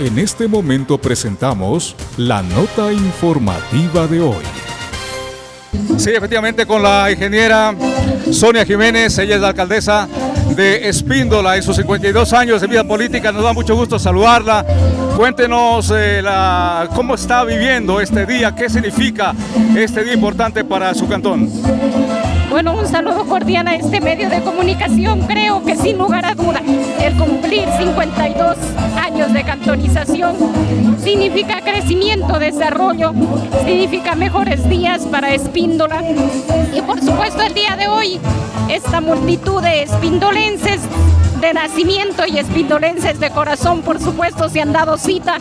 En este momento presentamos la nota informativa de hoy. Sí, efectivamente con la ingeniera Sonia Jiménez, ella es la alcaldesa de Espíndola en sus 52 años de vida política, nos da mucho gusto saludarla. Cuéntenos eh, la, cómo está viviendo este día, qué significa este día importante para su cantón. Bueno, un saludo cordial a este medio de comunicación. Creo que sin lugar a duda, el cumplir 52 años de cantonización significa crecimiento, desarrollo, significa mejores días para Espíndola. Y por supuesto el día de hoy, esta multitud de espindolenses de nacimiento y espindolenses de corazón, por supuesto, se han dado cita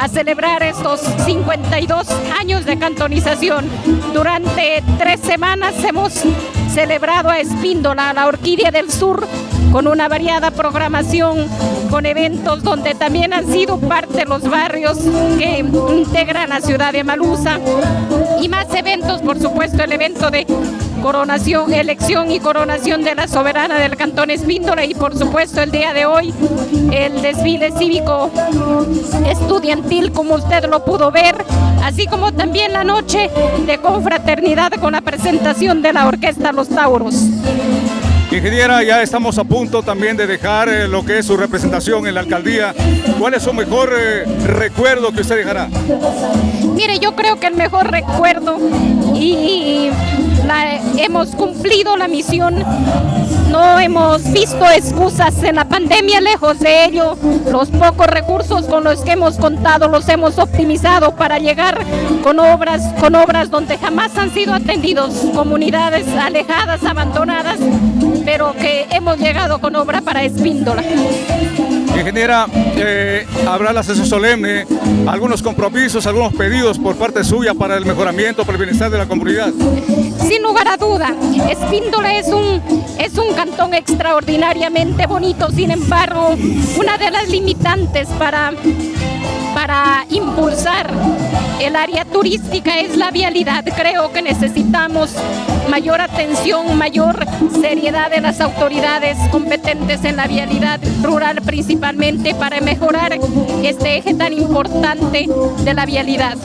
a celebrar estos 52 años de cantonización. Durante tres semanas hemos celebrado a Espíndola, la orquídea del sur, con una variada programación, con eventos donde también han sido parte los barrios que integran la ciudad de Malusa y más eventos, por supuesto, el evento de coronación, elección y coronación de la soberana del Cantón Espíndola y por supuesto el día de hoy el desfile cívico estudiantil como usted lo pudo ver, así como también la noche de confraternidad con la presentación de la orquesta Los Tauros. Ingeniera, ya estamos a punto también de dejar eh, lo que es su representación en la alcaldía. ¿Cuál es su mejor eh, recuerdo que usted dejará? Mire, yo creo que el mejor recuerdo y hemos cumplido la misión, no hemos visto excusas en la pandemia, lejos de ello, los pocos recursos con los que hemos contado los hemos optimizado para llegar con obras, con obras donde jamás han sido atendidos, comunidades alejadas, abandonadas, pero que hemos llegado con obra para Espíndola. Ingeniera, eh, habrá la sesión solemne, algunos compromisos, algunos pedidos por parte suya para el mejoramiento, para el bienestar de la comunidad. Sin lugar a duda, Espíndola es un, es un cantón extraordinariamente bonito, sin embargo, una de las limitantes para, para impulsar el área turística es la vialidad. Creo que necesitamos mayor atención, mayor seriedad de las autoridades competentes en la vialidad rural principalmente para mejorar este eje tan importante de la vialidad.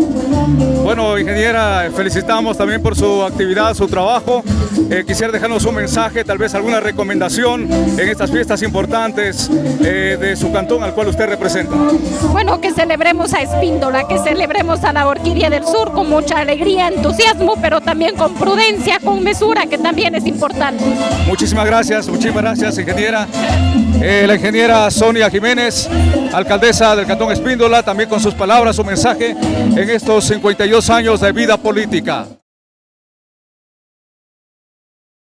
Bueno, ingeniera, felicitamos también por su actividad, su trabajo. Eh, quisiera dejarnos un mensaje, tal vez alguna recomendación en estas fiestas importantes eh, de su cantón al cual usted representa. Bueno, que celebremos a Espíndola, que celebremos a la Orquídea del Sur con mucha alegría, entusiasmo, pero también con prudencia, con mesura, que también es importante. Muchísimas gracias, muchísimas gracias, ingeniera. Eh, la ingeniera Sonia Jiménez, alcaldesa del Cantón Espíndola, también con sus palabras, su mensaje en estos 52 años de vida política.